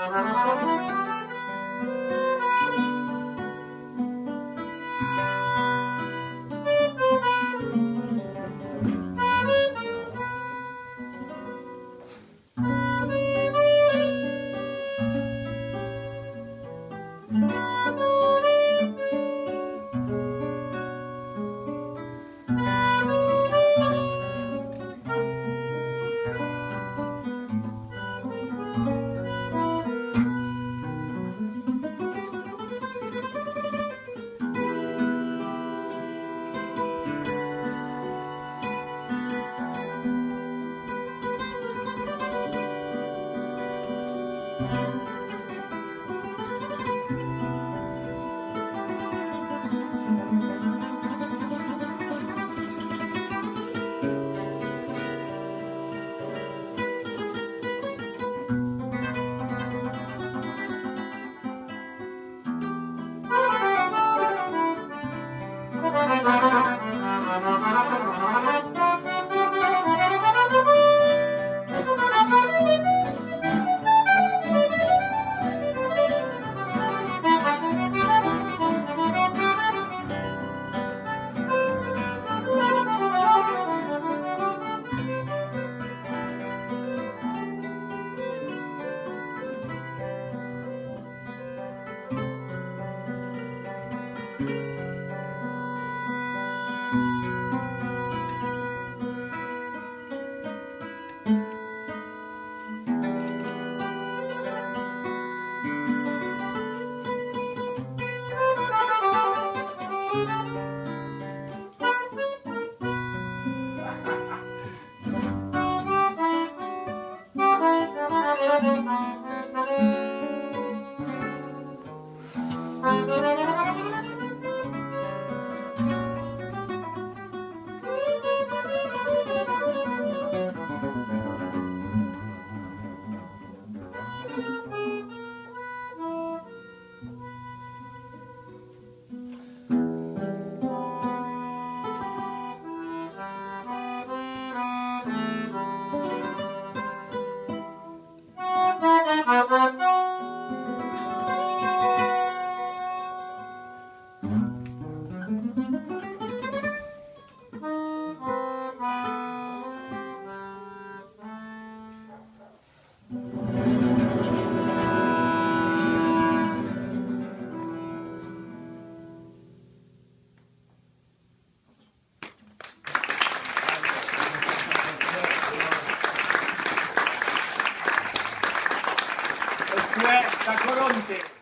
thank mm -hmm. you Thank you. Grazie, da Coronte.